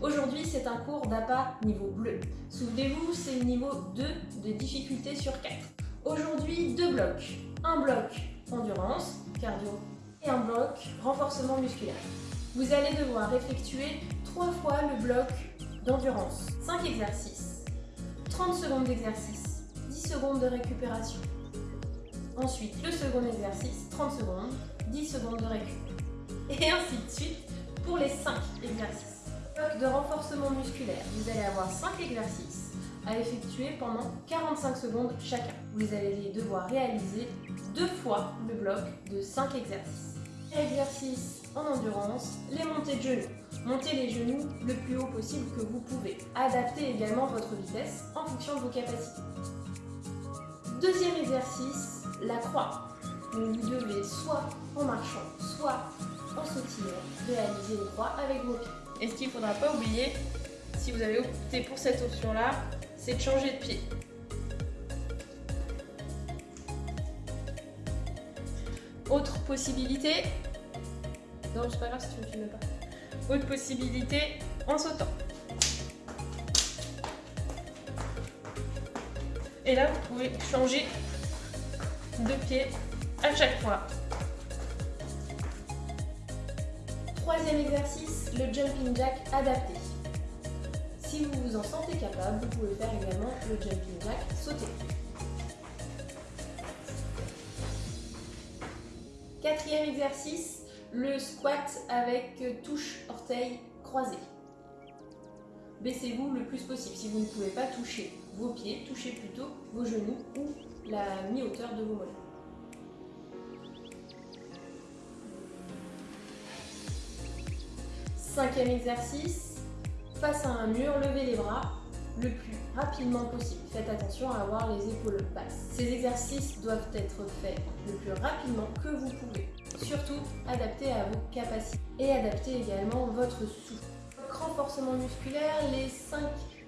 Aujourd'hui, c'est un cours d'APA niveau bleu. Souvenez-vous, c'est le niveau 2 de difficulté sur 4. Aujourd'hui, deux blocs. Un bloc endurance, cardio, et un bloc renforcement musculaire. Vous allez devoir effectuer 3 fois le bloc d'endurance. 5 exercices, 30 secondes d'exercice, 10 secondes de récupération. Ensuite, le second exercice, 30 secondes, 10 secondes de récup. Et ainsi de suite pour les 5 exercices. Bloc de renforcement musculaire, vous allez avoir 5 exercices à effectuer pendant 45 secondes chacun. Vous allez devoir réaliser deux fois le bloc de 5 exercices. Exercice en endurance, les montées de genoux. Montez les genoux le plus haut possible que vous pouvez. Adaptez également votre vitesse en fonction de vos capacités. Deuxième exercice, la croix. vous devez soit en marchant, soit en sautillant réaliser une croix avec vos pieds. Et ce qu'il ne faudra pas oublier, si vous avez opté pour cette option-là, c'est de changer de pied. Autre possibilité, non c'est pas grave si tu ne filmes pas. Autre possibilité, en sautant. Et là, vous pouvez changer de pied à chaque fois. Troisième exercice, le jumping jack adapté. Si vous vous en sentez capable, vous pouvez faire également le jumping jack sauté. Quatrième exercice, le squat avec touche orteil croisé. Baissez-vous le plus possible. Si vous ne pouvez pas toucher vos pieds, touchez plutôt vos genoux ou la mi-hauteur de vos mollets. Cinquième exercice, face à un mur, levez les bras le plus rapidement possible. Faites attention à avoir les épaules basses. Ces exercices doivent être faits le plus rapidement que vous pouvez. Surtout, adaptez à vos capacités et adaptez également votre souffle. Renforcement musculaire, les 5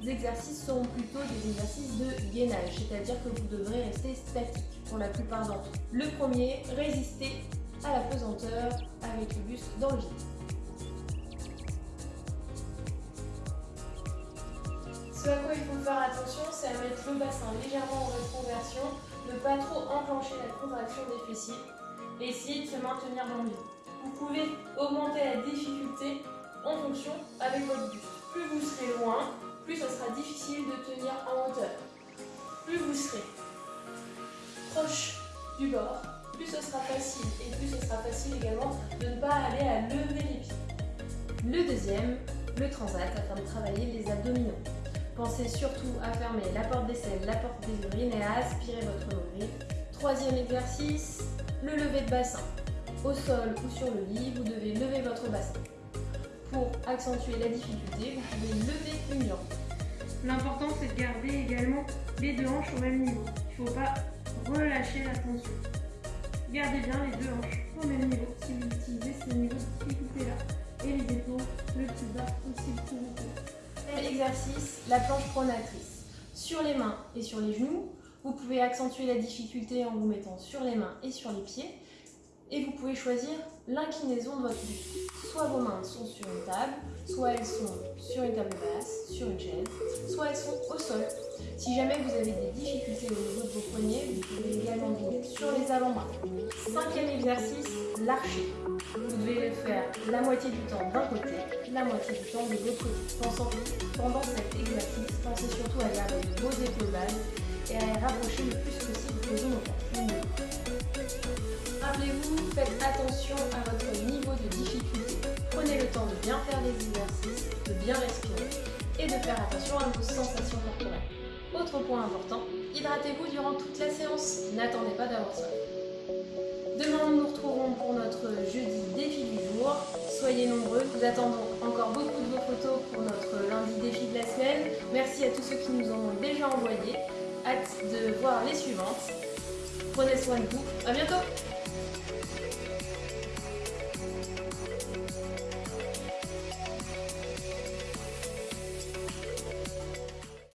exercices seront plutôt des exercices de gainage, c'est-à-dire que vous devrez rester statique pour la plupart d'entre eux. Le premier, résister à la pesanteur avec le buste dans le vide. Ce à quoi il faut faire attention, c'est à mettre le bassin légèrement en rétroversion, ne pas trop enclencher la contraction des fessiers et essayer de se maintenir dans le. Vous pouvez augmenter la difficulté en fonction avec votre buste. Plus vous serez loin, plus ce sera difficile de tenir en hauteur. Plus vous serez proche du bord, plus ce sera facile et plus ce sera facile également de ne pas aller à lever les pieds. Le deuxième, le transat afin de travailler les abdominaux. Pensez surtout à fermer la porte des selles, la porte des urines et à aspirer votre nombril. Troisième exercice, le lever de bassin. Au sol ou sur le lit, vous devez lever votre bassin. Pour accentuer la difficulté, vous pouvez lever une jambe. L'important c'est de garder également les deux hanches au même niveau. Il ne faut pas relâcher la tension. Gardez bien les deux hanches au même niveau exercice, la planche pronatrice. Sur les mains et sur les genoux, vous pouvez accentuer la difficulté en vous mettant sur les mains et sur les pieds. Et vous pouvez choisir l'inclinaison de votre buste. Soit vos mains sont sur une table, soit elles sont sur une table basse, sur une chaise, soit elles sont au sol. Si jamais vous avez des difficultés au niveau de vos poignets, vous pouvez également mettre sur les avant-bras. Cinquième exercice, l'archer. Vous devez le faire la moitié du temps d'un côté, la moitié du temps de l'autre côté. Pendant cet exercice, pensez surtout à garder vos épaules basses et à les rapprocher le plus possible de vos genoux. Rappelez-vous, faites attention à votre niveau de difficulté. Prenez le temps de bien faire les exercices, de bien respirer et de faire attention à vos sensations corporelles. Autre point important, hydratez-vous durant toute la séance. N'attendez pas d'avoir soif. Demain, nous nous retrouverons pour notre jeudi défi du jour. Soyez nombreux, nous attendons encore beaucoup de vos photos pour notre lundi défi de la semaine. Merci à tous ceux qui nous ont déjà envoyé. Hâte de voir les suivantes. Prenez soin de vous, à bientôt